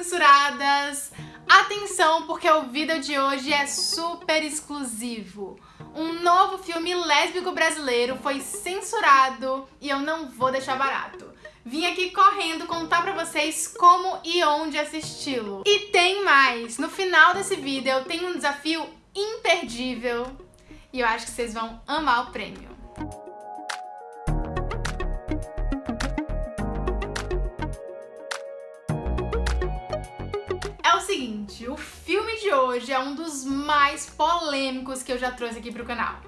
censuradas! Atenção, porque o vídeo de hoje é super exclusivo. Um novo filme lésbico brasileiro foi censurado e eu não vou deixar barato. Vim aqui correndo contar pra vocês como e onde assisti-lo. E tem mais! No final desse vídeo eu tenho um desafio imperdível e eu acho que vocês vão amar o prêmio. Seguinte, o filme de hoje é um dos mais polêmicos que eu já trouxe aqui pro canal.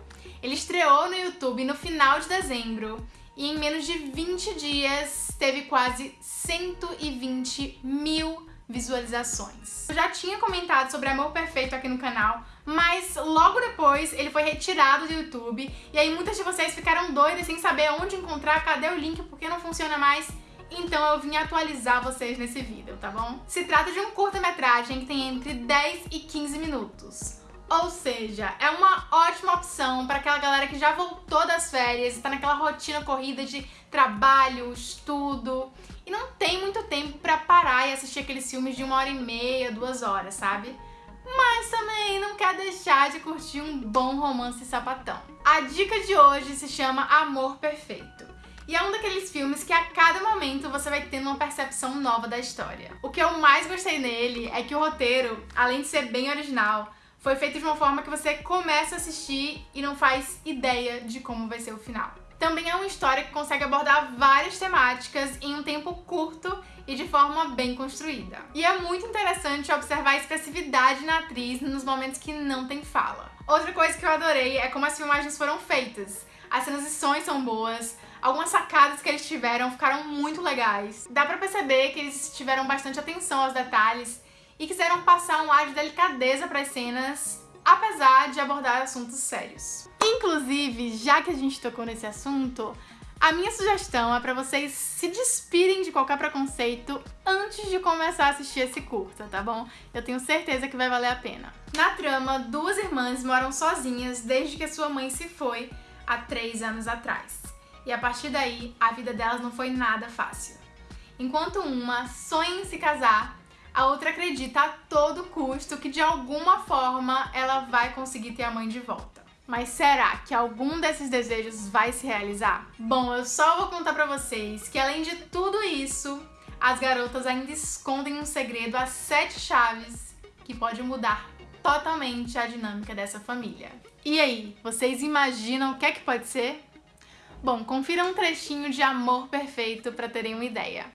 Ele estreou no YouTube no final de dezembro e em menos de 20 dias teve quase 120 mil visualizações. Eu já tinha comentado sobre Amor Perfeito aqui no canal, mas logo depois ele foi retirado do YouTube e aí muitas de vocês ficaram doidas sem saber onde encontrar, cadê o link, porque não funciona mais então eu vim atualizar vocês nesse vídeo, tá bom? Se trata de um curta-metragem que tem entre 10 e 15 minutos. Ou seja, é uma ótima opção para aquela galera que já voltou das férias e tá naquela rotina corrida de trabalho, estudo e não tem muito tempo para parar e assistir aqueles filmes de uma hora e meia, duas horas, sabe? Mas também não quer deixar de curtir um bom romance sapatão. A dica de hoje se chama Amor Perfeito. E é um daqueles filmes que a cada momento você vai tendo uma percepção nova da história. O que eu mais gostei nele é que o roteiro, além de ser bem original, foi feito de uma forma que você começa a assistir e não faz ideia de como vai ser o final. Também é uma história que consegue abordar várias temáticas em um tempo curto e de forma bem construída. E é muito interessante observar a expressividade na atriz nos momentos que não tem fala. Outra coisa que eu adorei é como as filmagens foram feitas. As transições são boas, Algumas sacadas que eles tiveram ficaram muito legais. Dá pra perceber que eles tiveram bastante atenção aos detalhes e quiseram passar um ar de delicadeza para as cenas, apesar de abordar assuntos sérios. Inclusive, já que a gente tocou nesse assunto, a minha sugestão é para vocês se despirem de qualquer preconceito antes de começar a assistir esse curta, tá bom? Eu tenho certeza que vai valer a pena. Na trama, duas irmãs moram sozinhas desde que sua mãe se foi há três anos atrás e a partir daí a vida delas não foi nada fácil. Enquanto uma sonha em se casar, a outra acredita a todo custo que de alguma forma ela vai conseguir ter a mãe de volta. Mas será que algum desses desejos vai se realizar? Bom, eu só vou contar pra vocês que além de tudo isso, as garotas ainda escondem um segredo a sete chaves que pode mudar totalmente a dinâmica dessa família. E aí, vocês imaginam o que é que pode ser? Bom, confira um trechinho de Amor Perfeito para terem uma ideia.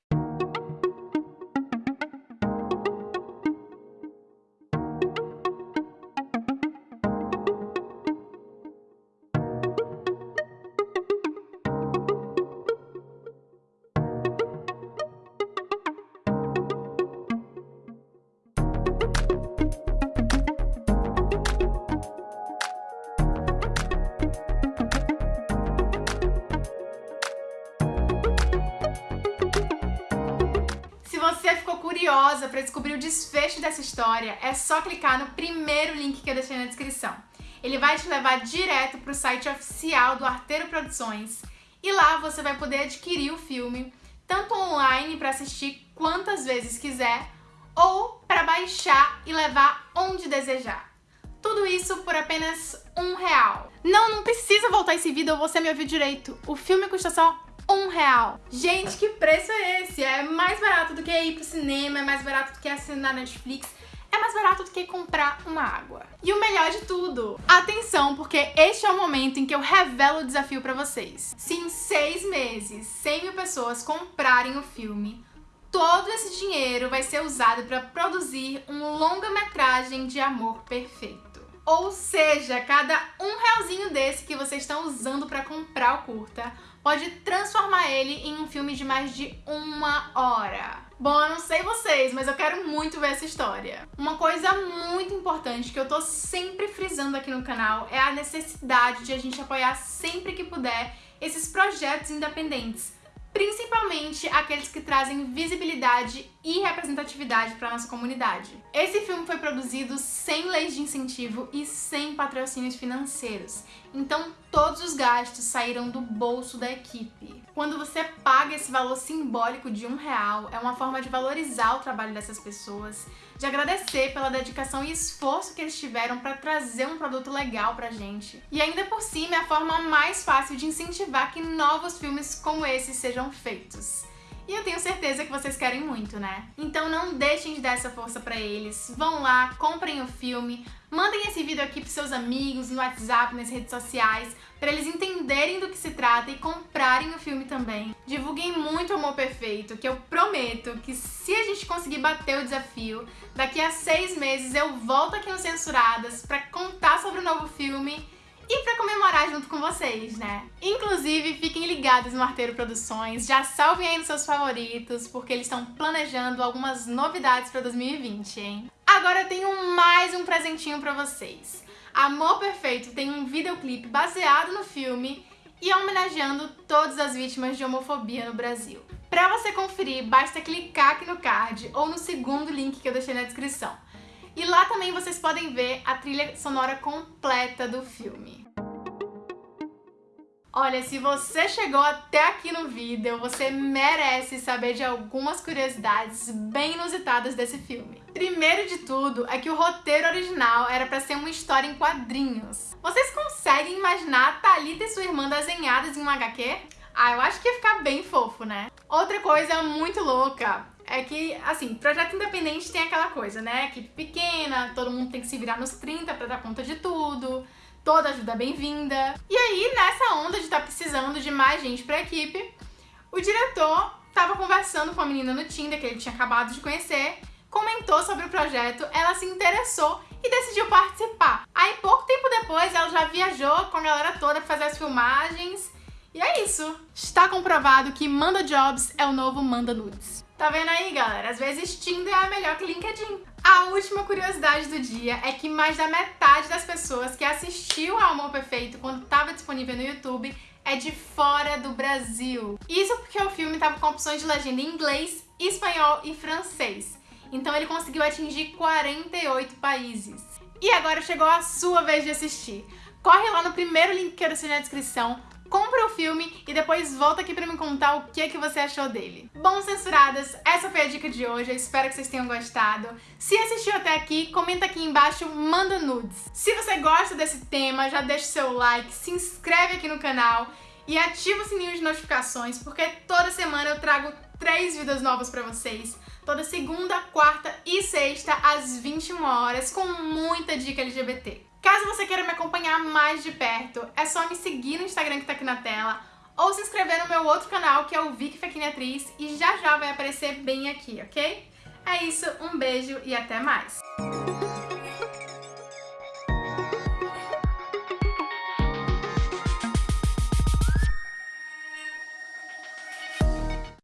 Curiosa para descobrir o desfecho dessa história, é só clicar no primeiro link que eu deixei na descrição. Ele vai te levar direto para o site oficial do Arteiro Produções e lá você vai poder adquirir o filme, tanto online para assistir quantas vezes quiser, ou para baixar e levar onde desejar. Tudo isso por apenas um real. Não, não precisa voltar esse vídeo ou você me ouviu direito. O filme custa só um real. Gente, que preço é esse? É mais barato do que ir pro cinema, é mais barato do que assinar Netflix, é mais barato do que comprar uma água. E o melhor de tudo, atenção, porque este é o momento em que eu revelo o desafio pra vocês. Se em seis meses 100 mil pessoas comprarem o filme, todo esse dinheiro vai ser usado para produzir um longa-metragem de amor perfeito. Ou seja, cada um realzinho desse que vocês estão usando para comprar o curta pode transformar ele em um filme de mais de uma hora. Bom, eu não sei vocês, mas eu quero muito ver essa história. Uma coisa muito importante que eu tô sempre frisando aqui no canal é a necessidade de a gente apoiar sempre que puder esses projetos independentes, principalmente aqueles que trazem visibilidade e representatividade para nossa comunidade. Esse filme foi produzido sem leis de incentivo e sem patrocínios financeiros, então todos os gastos saíram do bolso da equipe. Quando você paga esse valor simbólico de um real, é uma forma de valorizar o trabalho dessas pessoas, de agradecer pela dedicação e esforço que eles tiveram para trazer um produto legal pra gente. E ainda por cima é a forma mais fácil de incentivar que novos filmes como esse sejam feitos. E eu tenho certeza que vocês querem muito, né? Então não deixem de dar essa força pra eles. Vão lá, comprem o filme, mandem esse vídeo aqui pros seus amigos, no WhatsApp, nas redes sociais, para eles entenderem do que se trata e comprarem o filme também. Divulguem muito Amor Perfeito, que eu prometo que se a gente conseguir bater o desafio, daqui a seis meses eu volto aqui no Censuradas pra contar sobre o novo filme e pra comemorar junto com vocês, né? Inclusive, fiquem ligados no Arteiro Produções, já salvem aí nos seus favoritos, porque eles estão planejando algumas novidades pra 2020, hein? Agora eu tenho mais um presentinho pra vocês. Amor Perfeito tem um videoclipe baseado no filme e homenageando todas as vítimas de homofobia no Brasil. Pra você conferir, basta clicar aqui no card ou no segundo link que eu deixei na descrição. E lá também vocês podem ver a trilha sonora completa do filme. Olha, se você chegou até aqui no vídeo, você merece saber de algumas curiosidades bem inusitadas desse filme. Primeiro de tudo é que o roteiro original era para ser uma história em quadrinhos. Vocês conseguem imaginar a Thalita e sua irmã desenhadas em um HQ? Ah, eu acho que ia ficar bem fofo, né? Outra coisa muito louca é que, assim, projeto independente tem aquela coisa, né? Equipe pequena, todo mundo tem que se virar nos 30 pra dar conta de tudo, toda ajuda bem-vinda. E aí, nessa onda de estar tá precisando de mais gente pra equipe, o diretor tava conversando com a menina no Tinder, que ele tinha acabado de conhecer, comentou sobre o projeto, ela se interessou e decidiu participar. Aí, pouco tempo depois, ela já viajou com a galera toda pra fazer as filmagens, e é isso. Está comprovado que Manda Jobs é o novo Manda Nudes. Tá vendo aí, galera? Às vezes Tinder é melhor que LinkedIn. A última curiosidade do dia é que mais da metade das pessoas que assistiu ao Amor Perfeito quando estava disponível no YouTube é de fora do Brasil. Isso porque o filme estava com opções de legenda em inglês, espanhol e francês. Então ele conseguiu atingir 48 países. E agora chegou a sua vez de assistir. Corre lá no primeiro link que eu deixei na descrição, compra o filme e depois volta aqui pra me contar o que, é que você achou dele. Bom, censuradas, essa foi a dica de hoje, eu espero que vocês tenham gostado. Se assistiu até aqui, comenta aqui embaixo, manda nudes. Se você gosta desse tema, já deixa o seu like, se inscreve aqui no canal e ativa o sininho de notificações, porque toda semana eu trago três vídeos novos pra vocês. Toda segunda, quarta e sexta, às 21 horas, com muita dica LGBT. Caso você queira me acompanhar mais de perto, é só me seguir no Instagram que tá aqui na tela ou se inscrever no meu outro canal, que é o Vicky Fequine Atriz, e já já vai aparecer bem aqui, ok? É isso, um beijo e até mais!